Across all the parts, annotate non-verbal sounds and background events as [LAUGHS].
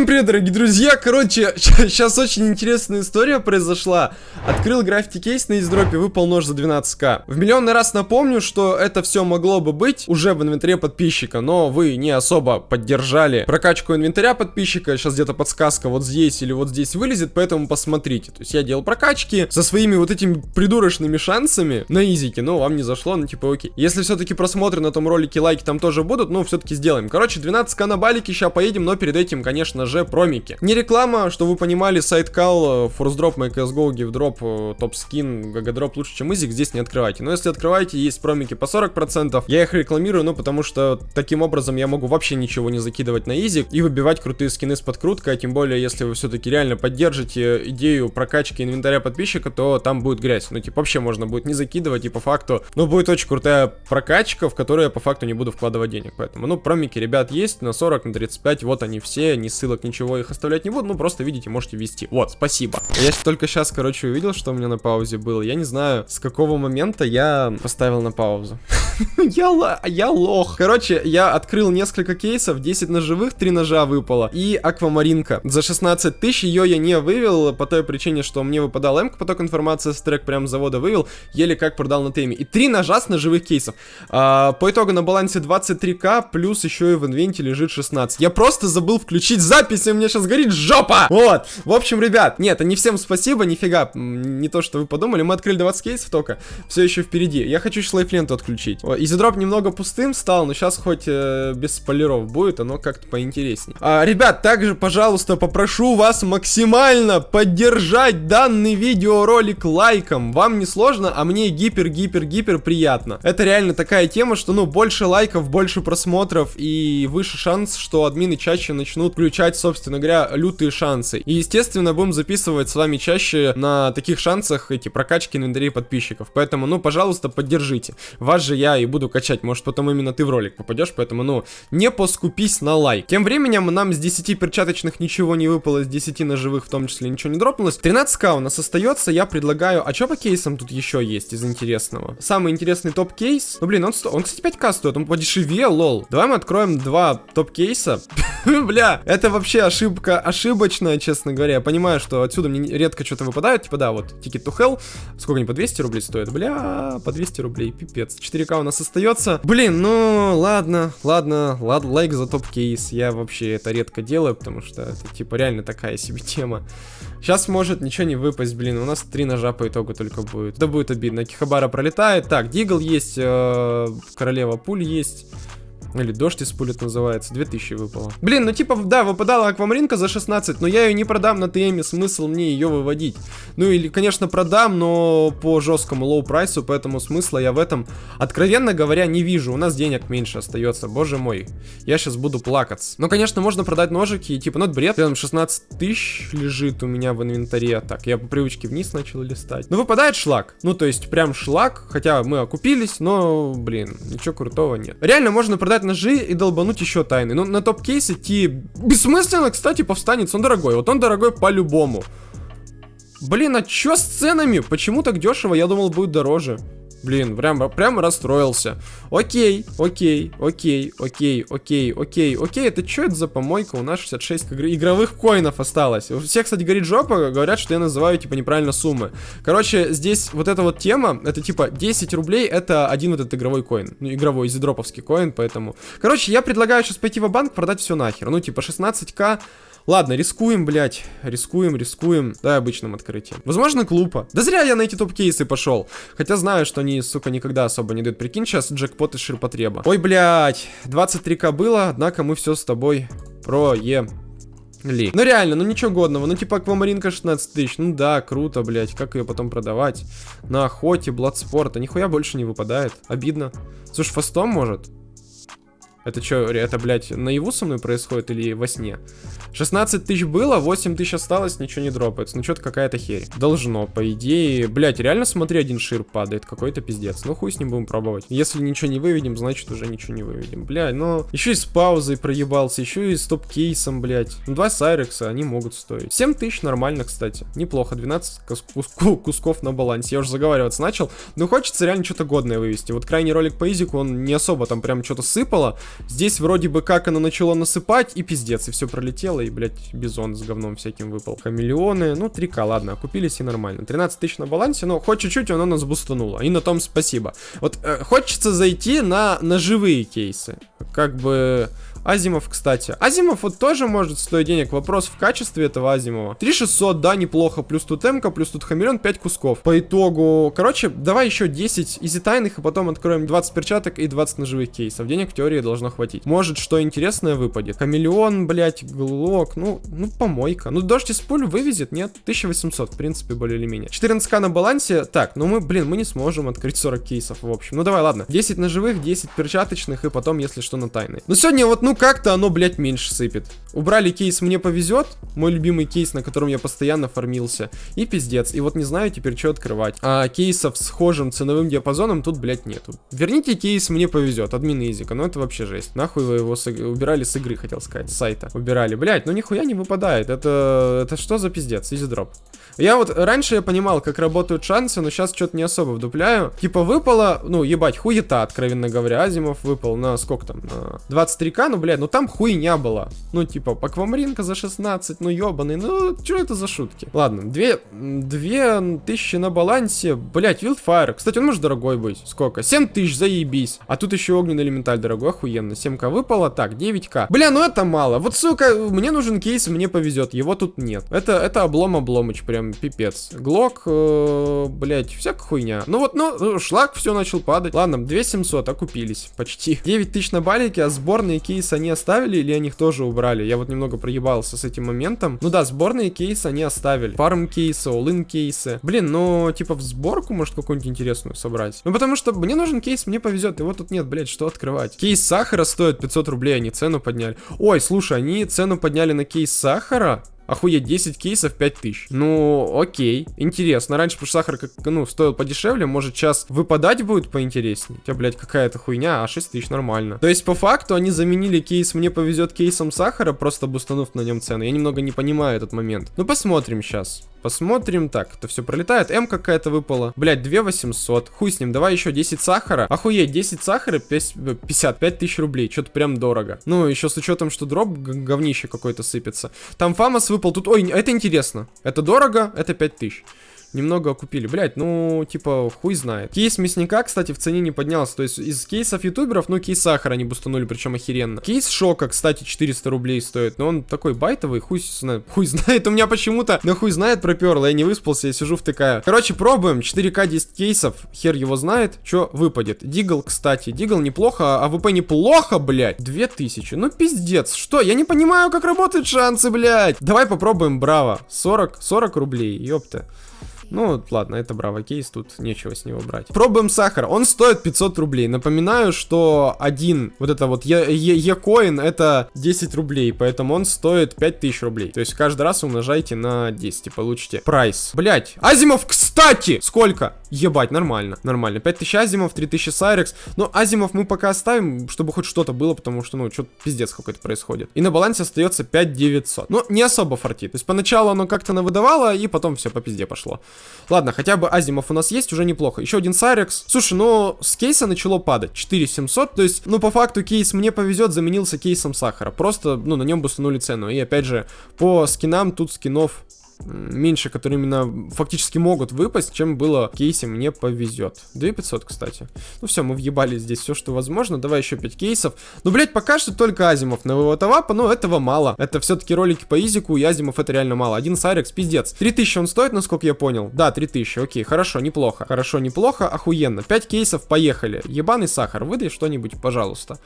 Всем привет, дорогие друзья! Короче, [LAUGHS] сейчас очень интересная история произошла. Открыл граффити кейс на издропе, выпал нож за 12к. В миллионный раз напомню, что это все могло бы быть уже в инвентаре подписчика, но вы не особо поддержали прокачку инвентаря подписчика. Сейчас где-то подсказка вот здесь или вот здесь вылезет, поэтому посмотрите. То есть я делал прокачки со своими вот этими придурочными шансами на изике, но вам не зашло, ну типа окей. Если все-таки просмотры на этом ролике, лайки там тоже будут, ну все-таки сделаем. Короче, 12к на балике, сейчас поедем, но перед этим, конечно же, промики. Не реклама, что вы понимали, сайт Call, Force Drop, MyCSGO, Give Drop, Top Skin, GG Drop лучше, чем Изик, здесь не открывайте. Но если открываете, есть промики по 40%. Я их рекламирую, ну, потому что таким образом я могу вообще ничего не закидывать на Изик и выбивать крутые скины с подкруткой, а тем более, если вы все-таки реально поддержите идею прокачки инвентаря подписчика, то там будет грязь. Ну, типа, вообще можно будет не закидывать, и по факту, ну, будет очень крутая прокачка, в которую я по факту не буду вкладывать денег. Поэтому, ну, промики, ребят, есть на 40, на 35, вот они все, не ссылок ссылок, ничего их оставлять не буду, ну просто видите, можете ввести. Вот, спасибо. Я только сейчас, короче, увидел, что у меня на паузе было. Я не знаю, с какого момента я поставил на паузу. [LAUGHS] я, я лох. Короче, я открыл несколько кейсов, 10 ножевых, 3 ножа выпало. И аквамаринка. За 16 тысяч ее я не вывел, по той причине, что мне выпадал м поток информации с трек прям завода вывел, еле как продал на теме. И 3 ножа с ножевых кейсов. А, по итогу на балансе 23к, плюс еще и в инвенте лежит 16. Я просто забыл включить запись, и у меня сейчас горит жопа! Вот. В общем, ребят, нет, не всем спасибо, нифига. Не то, что вы подумали, мы открыли 20 кейсов только. Все еще впереди. Я хочу сейчас лайфленту отключить. Изидроп немного пустым стал, но сейчас хоть э, без спойлеров будет, оно как-то поинтереснее. А, ребят, также, пожалуйста, попрошу вас максимально поддержать данный видеоролик лайком. Вам не сложно, а мне гипер-гипер-гипер приятно. Это реально такая тема, что, ну, больше лайков, больше просмотров и выше шанс, что админы чаще начнут включать, собственно говоря, лютые шансы. И, естественно, будем записывать с вами чаще на таких шансах эти прокачки инвентарей подписчиков. Поэтому, ну, пожалуйста, поддержите. Вас же я и буду качать, может потом именно ты в ролик попадешь, поэтому, ну, не поскупись на лайк. Тем временем нам с 10 перчаточных ничего не выпало, с 10 ножевых в том числе ничего не дропнулось. 13к у нас остается, я предлагаю, а что по кейсам тут еще есть из интересного? Самый интересный топ-кейс, ну, блин, он, он кстати, 5к стоит, он подешевел, лол. Давай мы откроем два топ-кейса. [LAUGHS] Бля, это вообще ошибка ошибочная, честно говоря. Я понимаю, что отсюда мне редко что-то выпадает, типа, да, вот, Ticket to Hell, сколько они, по 200 рублей стоят? Бля, по 200 рублей, пипец. 4к у нас остается. Блин, ну ладно, ладно, ладно, лайк за топ-кейс. Я вообще это редко делаю, потому что это типа реально такая себе тема. Сейчас может ничего не выпасть, блин, у нас три ножа по итогу только будет. Да будет обидно. Акихабара пролетает. Так, Дигл есть, э, Королева пуль есть. Или дождь из пулет называется. 2000 выпало. Блин, ну типа, да, выпадала аквамаринка за 16, но я ее не продам на ТМе. Смысл мне ее выводить? Ну или, конечно, продам, но по жесткому low прайсу, поэтому смысла я в этом, откровенно говоря, не вижу. У нас денег меньше остается, боже мой. Я сейчас буду плакаться. Ну, конечно, можно продать ножики, типа, ну это бред. Там 16 тысяч лежит у меня в инвентаре. Так, я по привычке вниз начал листать. Ну, выпадает шлак. Ну, то есть, прям шлак, хотя мы окупились, но, блин, ничего крутого нет. Реально можно продать собрать ножи и долбануть еще тайны. Ну, на топ-кейс идти бессмысленно, кстати, повстанец. Он дорогой. Вот он дорогой по-любому. Блин, а чё с ценами? Почему так дешево? Я думал, будет дороже. Блин, прям, прям расстроился. Окей, окей, окей, окей, окей, окей, окей. Это что это за помойка? У нас 66 игровых коинов осталось. У всех, кстати, говорит жопа, говорят, что я называю, типа, неправильно суммы. Короче, здесь вот эта вот тема, это типа 10 рублей, это один вот этот игровой коин. Ну, игровой, зидроповский коин, поэтому... Короче, я предлагаю сейчас пойти в банк продать все нахер. Ну, типа, 16к Ладно, рискуем, блядь. Рискуем, рискуем. Дай обычным открытием. Возможно, клупа. Да зря я на эти топ-кейсы пошел. Хотя знаю, что они, сука, никогда особо не дают. Прикинь, сейчас джекпот из ширпотреба. Ой, блядь. 23к было, однако мы все с тобой проем. Ли. Ну реально, ну ничего годного. Ну типа аквамаринка 16 тысяч. Ну да, круто, блядь. Как ее потом продавать? На охоте, бладспорта. Нихуя больше не выпадает. Обидно. Слушай, фастом может? Это что, это, блядь, наяву со мной происходит или во сне? 16 тысяч было, 8 тысяч осталось, ничего не дропается. Ну, что-то какая-то херь. Должно, по идее. Блядь, реально, смотри, один шир падает. Какой-то пиздец. Ну, хуй с ним будем пробовать. Если ничего не выведем, значит, уже ничего не выведем. Блядь, ну... Еще и с паузой проебался, еще и с топ-кейсом, блядь. Ну, два сайрекса, они могут стоить. 7 тысяч нормально, кстати. Неплохо. 12 кус кус кусков на балансе. Я уже заговариваться начал. Но хочется реально что-то годное вывести. Вот крайний ролик по изику, он не особо там прям что-то сыпало. Здесь вроде бы как оно начало насыпать, и пиздец, и все пролетело, и, блядь, бизон с говном всяким выпал. Хамелеоны, ну, 3к, ладно, окупились и нормально. 13 тысяч на балансе, но хоть чуть-чуть оно нас бустануло, и на том спасибо. Вот э, хочется зайти на ножевые кейсы, как бы... Азимов, кстати. Азимов вот тоже может стоить денег. Вопрос в качестве этого Азимова. 3600, да, неплохо. Плюс тут Эмка, плюс тут Хамелеон, 5 кусков. По итогу, короче, давай еще 10 easy тайных, и потом откроем 20 перчаток и 20 ножевых кейсов. Денег в теории должно хватить. Может, что интересное выпадет. Хамелеон, блять, глок, ну, ну, помойка. Ну, дождь из пуль вывезет, нет? 1800, в принципе, более или менее. 14к на балансе. Так, ну мы, блин, мы не сможем открыть 40 кейсов, в общем. Ну, давай, ладно. 10 ножевых, 10 перчаточных, и потом, если что, на тайные. Но сегодня вот, ну, как-то оно, блядь, меньше сыпет. Убрали кейс «Мне повезет», мой любимый кейс, на котором я постоянно фармился, и пиздец. И вот не знаю теперь, что открывать. А кейсов с схожим ценовым диапазоном тут, блядь, нету. Верните кейс «Мне повезет» админ Изика, ну это вообще жесть. Нахуй вы его с... убирали с игры, хотел сказать, с сайта. Убирали. Блядь, ну нихуя не выпадает. Это, это что за пиздец? Изи дроп. Я вот раньше я понимал, как работают шансы, но сейчас что-то не особо вдупляю. Типа выпало, ну, ебать, хуета, откровенно говоря. Азимов выпал на сколько там? На 23к, ну, блядь, ну там хуйня была. Ну, типа, аквамаринка за 16, ну, ебаный, ну, что это за шутки? Ладно, две, две тысячи на балансе, блядь, Wildfire. Кстати, он может дорогой быть. Сколько? 7 тысяч, заебись. А тут еще огненный элементаль дорогой, охуенно. 7к выпало, так, 9к. Бля, ну это мало. Вот, сука, мне нужен кейс, мне повезет, его тут нет. Это, это облом-обломыч, прям пипец. Глок, э, блядь, всякая хуйня. Ну вот, ну, шлак все начал падать. Ладно, 2700, окупились, почти. 9 тысяч на балике, а сборные кейсы они оставили или они их тоже убрали? Я вот немного проебался с этим моментом. Ну да, сборные кейсы они оставили. Farm кейсы, all кейсы. Блин, ну, типа в сборку, может, какую-нибудь интересную собрать? Ну, потому что мне нужен кейс, мне повезет, его тут нет, блядь, что открывать? Кейс сахара стоит 500 рублей, они цену подняли. Ой, слушай, они цену подняли на кейс сахара? Охуеть, 10 кейсов 5000. Ну, окей. Интересно. Раньше, потому что сахар, как, ну, стоил подешевле, может, сейчас выпадать будет поинтереснее. Хотя, блядь, какая-то хуйня, а 6 тысяч нормально. То есть, по факту, они заменили кейс «Мне повезет» кейсом сахара, просто бустанув на нем цену. Я немного не понимаю этот момент. Ну, посмотрим сейчас. Посмотрим. Так, это все пролетает. М какая-то выпала. Блять, 2 800. Хуй с ним. Давай еще 10 сахара. Охуеть, 10 сахара 55 тысяч рублей. Что-то прям дорого. Ну, еще с учетом, что дроп говнище какой-то сыпется. Там фамос выпал. Тут, ой, это интересно. Это дорого, это 5 тысяч немного окупили. Блять, ну, типа, хуй знает. Кейс мясника, кстати, в цене не поднялся. То есть из кейсов ютуберов, ну, кейс сахара они бустанули, причем охеренно. Кейс шока, кстати, 400 рублей стоит. Но он такой байтовый, хуй знает. Хуй знает, у меня почему-то, на хуй знает проперло. Я не выспался, я сижу втыкаю. Короче, пробуем. 4К 10 кейсов. Хер его знает, что выпадет. Дигл, кстати. Дигл неплохо, АВП неплохо, блять. 2000. Ну, пиздец. Что? Я не понимаю, как работают шансы, блять. Давай попробуем, браво. 40, 40 рублей, ёпта. Ну, ладно, это браво кейс, тут нечего с него брать. Пробуем сахар. Он стоит 500 рублей. Напоминаю, что один, вот это вот E-coin, это 10 рублей, поэтому он стоит 5000 рублей. То есть каждый раз умножайте на 10 и получите прайс. Блять, Азимов, кстати! Сколько? Ебать, нормально, нормально. 5000 Азимов, 3000 Сайрекс. Но Азимов мы пока оставим, чтобы хоть что-то было, потому что, ну, что-то пиздец какой-то происходит. И на балансе остается 5900. Но не особо фартит. То есть поначалу оно как-то навыдавало, и потом все по пизде пошло. Ладно, хотя бы Азимов у нас есть, уже неплохо. Еще один Сайрекс. Слушай, ну, с кейса начало падать. 4700, то есть, ну, по факту кейс мне повезет, заменился кейсом сахара. Просто, ну, на нем бустанули цену. И опять же, по скинам тут скинов меньше, которые именно фактически могут выпасть, чем было в кейсе «Мне повезет». 2500, кстати. Ну все, мы въебали здесь все, что возможно. Давай еще 5 кейсов. Ну, блять, пока что только Азимов на вывод авапа, но этого мало. Это все-таки ролики по Изику, и Азимов это реально мало. Один Сайрекс, пиздец. 3000 он стоит, насколько я понял. Да, 3000, окей, хорошо, неплохо. Хорошо, неплохо, охуенно. 5 кейсов, поехали. Ебаный сахар, выдай что-нибудь, пожалуйста.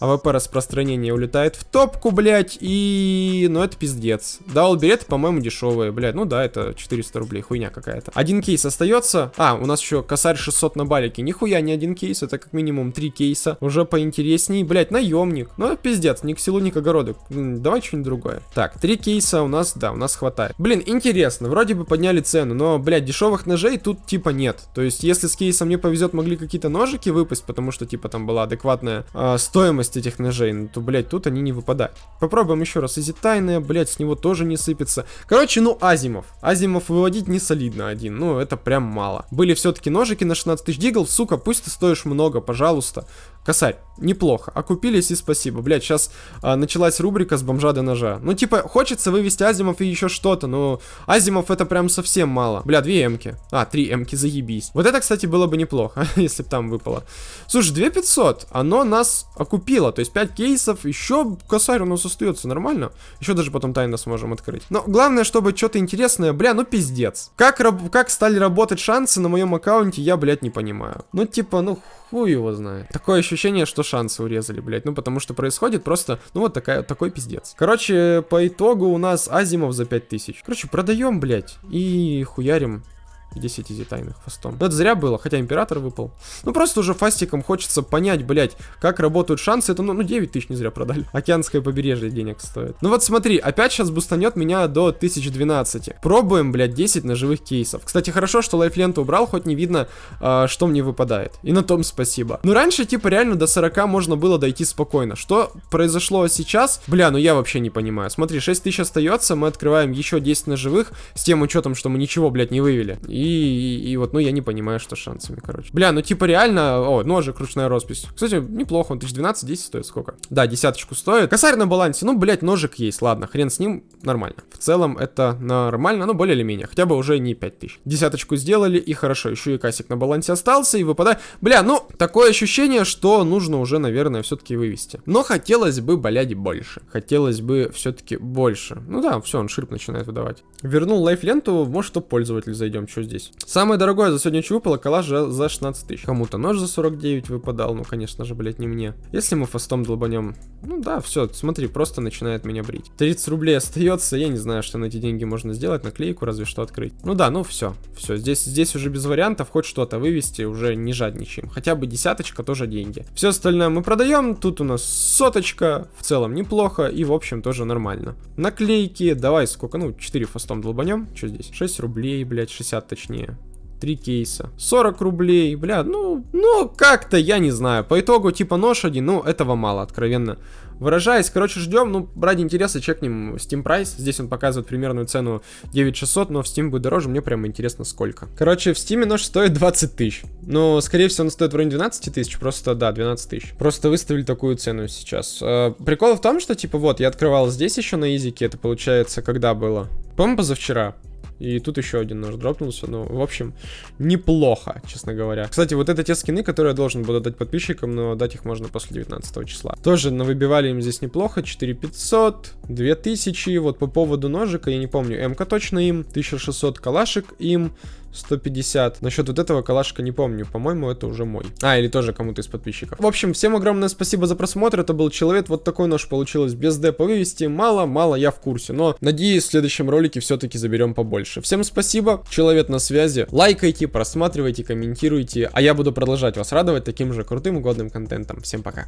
АВП распространение улетает в топку, блядь, и... Ну, это пиздец. Дал билеты, по-моему, дешевые, блядь. Ну да, это 400 рублей, хуйня какая-то. Один кейс остается. А, у нас еще косарь 600 на балике. Нихуя не один кейс, это как минимум три кейса. Уже поинтересней. Блядь, наемник. Ну, это пиздец, ни к селу, ни к огороду. Давай что-нибудь другое. Так, три кейса у нас, да, у нас хватает. Блин, интересно, вроде бы подняли цену, но, блядь, дешевых ножей тут типа нет. То есть, если с кейсом мне повезет, могли какие-то ножики выпасть, потому что, типа, там была адекватная э, стоимость стоимость этих ножей, ну, то, блядь, тут они не выпадают. Попробуем еще раз. Easy тайная, блядь, с него тоже не сыпется. Короче, ну, Азимов. Азимов выводить не солидно один. Ну, это прям мало. Были все-таки ножики на 16 тысяч дигл. Сука, пусть ты стоишь много, пожалуйста. Косарь, неплохо. Окупились и спасибо. Блять, сейчас а, началась рубрика с бомжа до ножа. Ну, типа, хочется вывести Азимов и еще что-то, но Азимов это прям совсем мало. Бля, две эмки. А, три эмки, заебись. Вот это, кстати, было бы неплохо, [LAUGHS] если бы там выпало. Слушай, 2500, оно нас окупило. То есть 5 кейсов, еще косарь у нас остается, нормально. Еще даже потом тайно сможем открыть. Но главное, чтобы что-то интересное, бля, ну пиздец. Как, как стали работать шансы на моем аккаунте, я, блядь, не понимаю. Ну, типа, ну Хуй его знает. Такое ощущение, что шансы урезали, блядь. Ну, потому что происходит просто, ну, вот такая, такой пиздец. Короче, по итогу у нас Азимов за 5000. Короче, продаем, блядь, и хуярим 10 изи тайных фастом. Но это зря было, хотя император выпал. Ну просто уже фастиком хочется понять, блять, как работают шансы. Это ну, ну 9 тысяч не зря продали. [LAUGHS] Океанское побережье денег стоит. Ну вот смотри, опять сейчас бустанет меня до 1012. Пробуем, блять, 10 ножевых кейсов. Кстати, хорошо, что лайфленту убрал, хоть не видно, э, что мне выпадает. И на том спасибо. Ну раньше, типа, реально до 40 можно было дойти спокойно. Что произошло сейчас? Бля, ну я вообще не понимаю. Смотри, 6 тысяч остается, мы открываем еще 10 ножевых, с тем учетом, что мы ничего, блядь, не вывели. И, и, вот, ну, я не понимаю, что с шансами, короче. Бля, ну, типа, реально... О, ножик, ручная роспись. Кстати, неплохо, он 1012, 10 стоит сколько? Да, десяточку стоит. Косарь на балансе, ну, блядь, ножик есть, ладно, хрен с ним, нормально. В целом, это нормально, ну, более или менее. Хотя бы уже не 5000. Десяточку сделали, и хорошо, еще и касик на балансе остался, и выпадает... Бля, ну, такое ощущение, что нужно уже, наверное, все-таки вывести. Но хотелось бы, блядь, больше. Хотелось бы все-таки больше. Ну да, все, он ширп начинает выдавать. Вернул лайф-ленту, может, что пользователь зайдем, что здесь. Самое дорогое за сегодня что выпало, коллаж за 16 тысяч. Кому-то нож за 49 выпадал, ну, конечно же, блять, не мне. Если мы фастом долбанем, ну да, все, смотри, просто начинает меня брить. 30 рублей остается, я не знаю, что на эти деньги можно сделать, наклейку разве что открыть. Ну да, ну все, все, здесь, здесь уже без вариантов, хоть что-то вывести, уже не жадничаем. Хотя бы десяточка тоже деньги. Все остальное мы продаем, тут у нас соточка, в целом неплохо, и в общем тоже нормально. Наклейки, давай сколько, ну, 4 фастом долбанем, что здесь? 6 рублей, блять, 60 точнее. Три кейса. 40 рублей, бля, ну, ну, как-то, я не знаю. По итогу, типа, нож один, ну, этого мало, откровенно выражаясь. Короче, ждем, ну, ради интереса чекнем Steam Price. Здесь он показывает примерную цену 9600, но в Steam будет дороже, мне прямо интересно сколько. Короче, в Steam нож стоит 20 тысяч. Но, скорее всего, он стоит в районе 12 тысяч, просто, да, 12 тысяч. Просто выставили такую цену сейчас. Э, прикол в том, что, типа, вот, я открывал здесь еще на изике, это получается, когда было? По-моему, позавчера. И тут еще один нож дропнулся. Ну, в общем, неплохо, честно говоря. Кстати, вот это те скины, которые я должен буду дать подписчикам, но дать их можно после 19 числа. Тоже навыбивали им здесь неплохо. 4500, 2000. Вот по поводу ножика, я не помню, МК точно им. 1600 калашек им. 150. Насчет вот этого калашка не помню. По-моему, это уже мой. А, или тоже кому-то из подписчиков. В общем, всем огромное спасибо за просмотр. Это был Человек. Вот такой нож получилось без депа вывести. Мало-мало, я в курсе. Но, надеюсь, в следующем ролике все-таки заберем побольше. Всем спасибо. Человек на связи. Лайкайте, просматривайте, комментируйте. А я буду продолжать вас радовать таким же крутым и годным контентом. Всем пока.